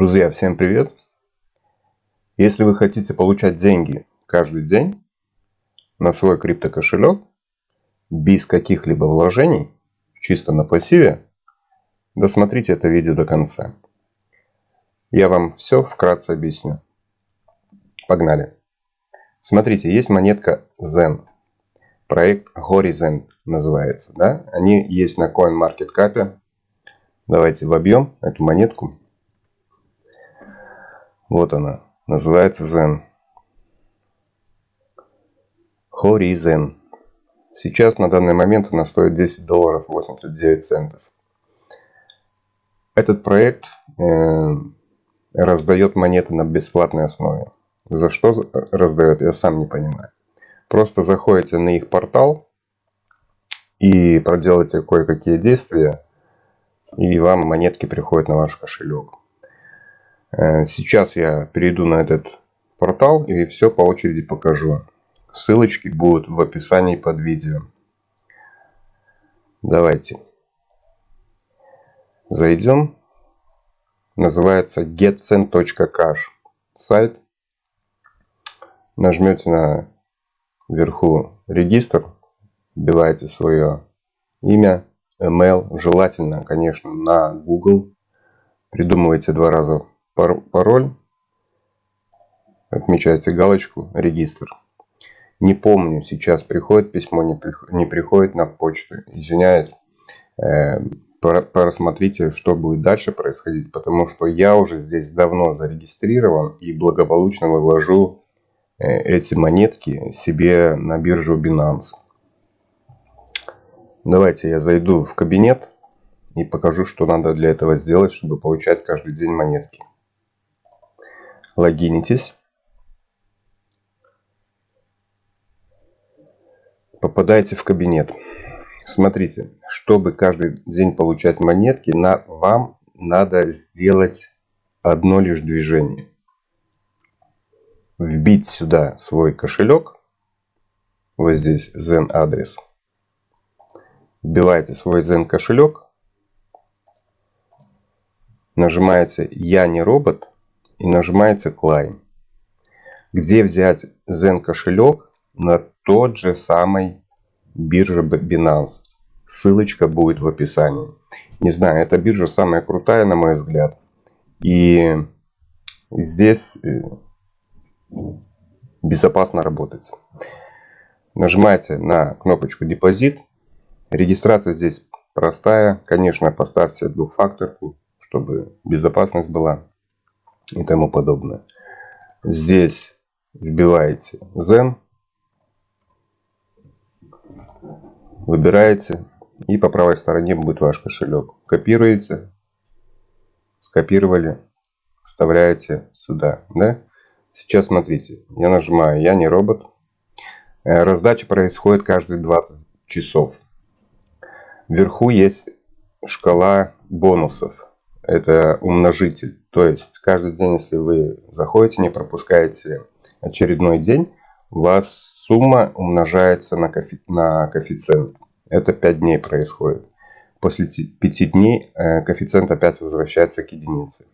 Друзья, всем привет! Если вы хотите получать деньги каждый день на свой криптокошелек без каких-либо вложений, чисто на пассиве, досмотрите это видео до конца. Я вам все вкратце объясню. Погнали! Смотрите, есть монетка Zen. Проект Horizon называется. Да? Они есть на CoinMarketCap. Давайте вобьем эту монетку. Вот она. Называется Zen. Horizon. Сейчас на данный момент она стоит 10 долларов 89 центов. Этот проект э, раздает монеты на бесплатной основе. За что раздает, я сам не понимаю. Просто заходите на их портал и проделайте кое-какие действия, и вам монетки приходят на ваш кошелек. Э, сейчас я перейду на этот портал и все по очереди покажу. Ссылочки будут в описании под видео. Давайте. Зайдем. Называется getcen.cash сайт. Нажмете на вверху регистр. Вбиваете свое имя, email. Желательно, конечно, на Google. Придумывайте два раза пароль, отмечаете галочку «Регистр». Не помню, сейчас приходит письмо, не, не приходит на почту. Извиняюсь, э, просмотрите, что будет дальше происходить, потому что я уже здесь давно зарегистрирован и благополучно вывожу э, эти монетки себе на биржу Binance. Давайте я зайду в кабинет и покажу, что надо для этого сделать, чтобы получать каждый день монетки логинитесь. Попадаете в кабинет. Смотрите, чтобы каждый день получать монетки, на, вам надо сделать одно лишь движение. Вбить сюда свой кошелек. Вот здесь Zen адрес. Вбиваете свой Zen кошелек. Нажимаете «Я не робот» и нажимаете Climb. Где взять Zen кошелек на тот же самый бирже Binance. Ссылочка будет в описании. Не знаю, эта биржа самая крутая, на мой взгляд. И здесь э, безопасно работать. Нажимаете на кнопочку депозит. Регистрация здесь простая. Конечно, поставьте двухфакторку, чтобы безопасность была и тому подобное. Здесь вбиваете Zen, выбираете и по правой стороне будет ваш кошелек. Копируете, скопировали, вставляете сюда. Да? Сейчас смотрите, я нажимаю «Я не робот». Э, раздача происходит каждые 20 часов. Вверху есть шкала бонусов это умножитель. То есть каждый день, если вы заходите, не пропускаете очередной день, у вас сумма умножается на, кофи на коэффициент. Это 5 дней происходит. После 5 дней э, коэффициент опять возвращается к единице.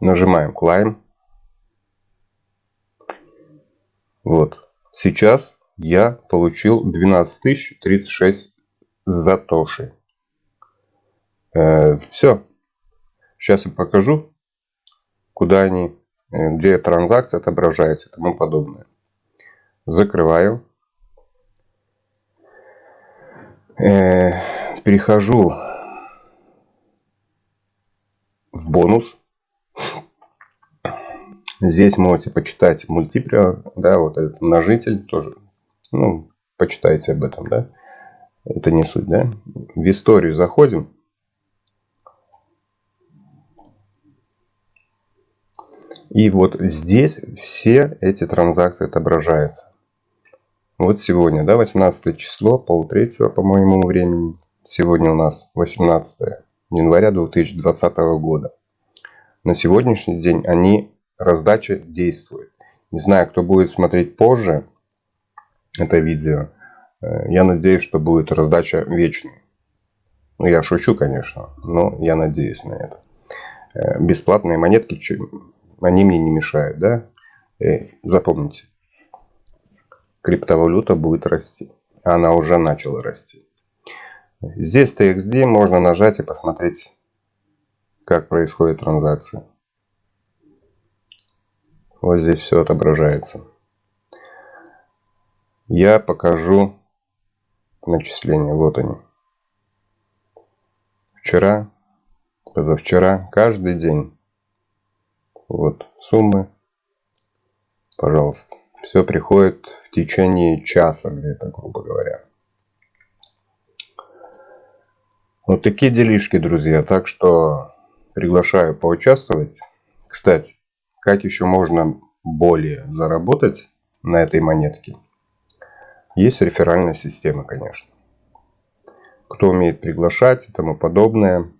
Нажимаем Climb. Вот. Сейчас я получил 12 036 затоши. Э, все. Сейчас я покажу, куда они, э, где транзакция отображается и тому подобное. Закрываю. Э, перехожу в бонус. Здесь можете почитать мультиплеер, да, вот этот множитель тоже. Ну, почитайте об этом, да. Это не суть, да. В историю заходим. И вот здесь все эти транзакции отображаются. Вот сегодня, да, 18 число, полтретьего по моему времени. Сегодня у нас 18 января 2020 года. На сегодняшний день они, раздача действует. Не знаю, кто будет смотреть позже это видео. Э, я надеюсь, что будет раздача вечной. Ну, я шучу, конечно, но я надеюсь на это. Э, бесплатные монетки, они мне не мешают, да? Э, запомните, криптовалюта будет расти. Она уже начала расти. Здесь TXD можно нажать и посмотреть, как происходит транзакция. Вот здесь все отображается. Я покажу начисления. Вот они. Вчера, позавчера, каждый день. Вот суммы. Пожалуйста. Все приходит в течение часа где-то, грубо говоря. Вот такие делишки, друзья. Так что приглашаю поучаствовать. Кстати, как еще можно более заработать на этой монетке? Есть реферальная система, конечно. Кто умеет приглашать и тому подобное.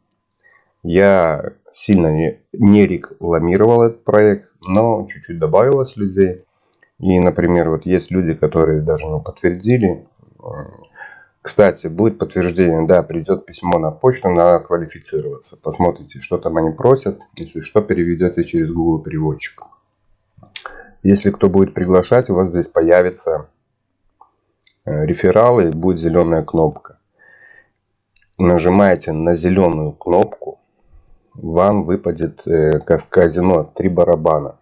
Я сильно не, рекламировал этот проект, но чуть-чуть добавилось людей. И, например, вот есть люди, которые даже не подтвердили. Кстати, будет подтверждение, да, придет письмо на почту, надо квалифицироваться. Посмотрите, что там они просят. Если что, переведете через Google переводчик. Если кто будет приглашать, у вас здесь появится э, рефералы и будет зеленая кнопка. Нажимаете на зеленую кнопку, вам выпадет э, в казино три барабана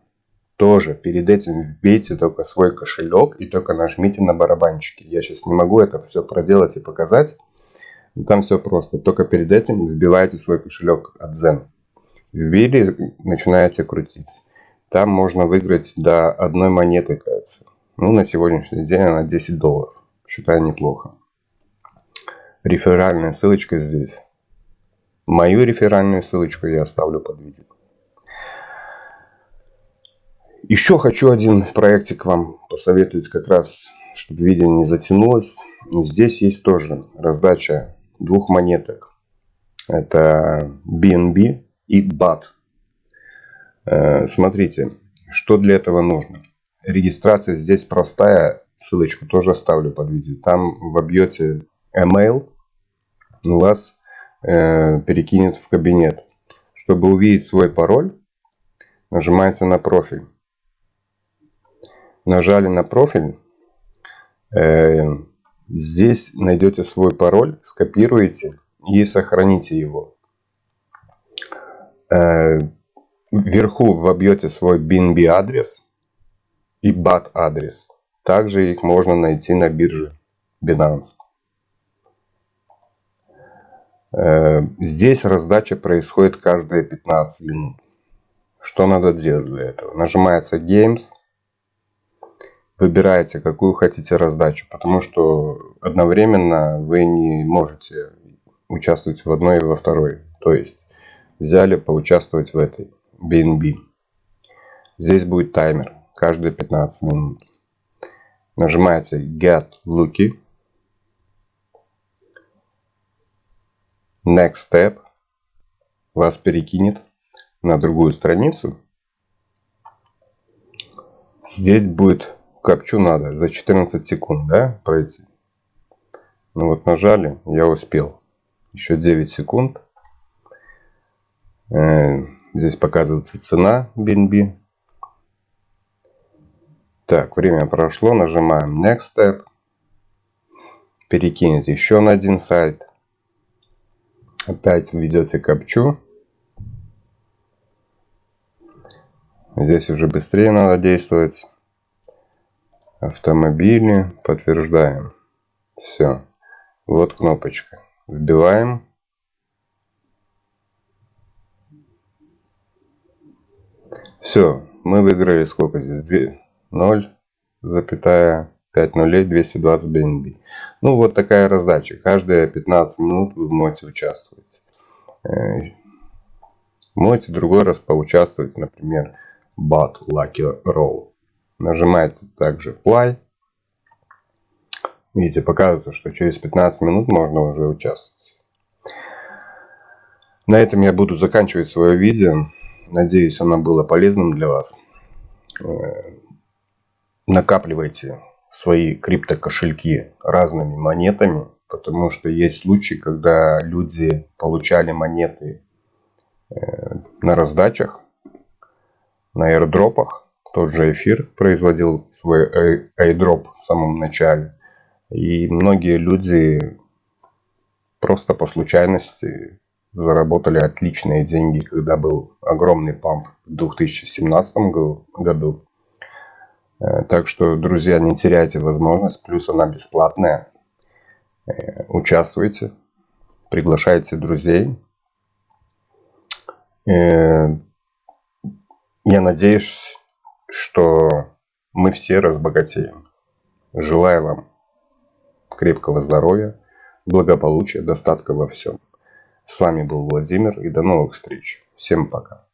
тоже перед этим вбейте только свой кошелек и только нажмите на барабанчики. Я сейчас не могу это все проделать и показать. Там все просто. Только перед этим вбиваете свой кошелек от Zen. Вбили, начинаете крутить. Там можно выиграть до одной монеты, кажется. Ну, на сегодняшний день она 10 долларов. Считаю неплохо. Реферальная ссылочка здесь. Мою реферальную ссылочку я оставлю под видео. Еще хочу один проектик вам посоветовать как раз, чтобы видео не затянулось. Здесь есть тоже раздача двух монеток. Это BNB и BAT. Э, смотрите, что для этого нужно. Регистрация здесь простая. Ссылочку тоже оставлю под видео. Там вобьете email, вас э, перекинет в кабинет. Чтобы увидеть свой пароль, нажимаете на профиль нажали на профиль, э, здесь найдете свой пароль, скопируете и сохраните его. Э, вверху вобьете свой BNB адрес и BAT адрес. Также их можно найти на бирже Binance. Э, здесь раздача происходит каждые 15 минут. Что надо делать для этого? Нажимается Games выбираете, какую хотите раздачу, потому что одновременно вы не можете участвовать в одной и во второй. То есть взяли поучаствовать в этой BNB. Здесь будет таймер каждые 15 минут. Нажимаете Get Lucky. Next Step. Вас перекинет на другую страницу. Здесь будет копчу надо за 14 секунд, да, пройти. Ну вот нажали, я успел. Еще 9 секунд. Э, здесь показывается цена BNB. Так, время прошло. Нажимаем Next Step. Перекинет еще на один сайт. Опять введете капчу. Здесь уже быстрее надо действовать. Автомобили подтверждаем. Все вот кнопочка. Вбиваем. Все мы выиграли сколько здесь? 0 запятая 5 нулей 220 BNB. Ну вот такая раздача. Каждые 15 минут вы можете участвовать. Э, можете другой раз поучаствовать, например, Bot Lucky Roll. Нажимаете также Play. Видите, показывается, что через 15 минут можно уже участвовать. На этом я буду заканчивать свое видео. Надеюсь, оно было полезным для вас. Э, накапливайте свои криптокошельки разными монетами, потому что есть случаи, когда люди получали монеты э, на раздачах, на airdropах. Тот же эфир производил свой airdrop в самом начале. И многие люди просто по случайности заработали отличные деньги, когда был огромный памп в 2017 году. Э, так что, друзья, не теряйте возможность, плюс она бесплатная. Э, участвуйте, приглашайте друзей. Э, я надеюсь, что мы все разбогатеем. Желаю вам крепкого здоровья, благополучия, достатка во всем. С вами был Владимир и до новых встреч. Всем пока.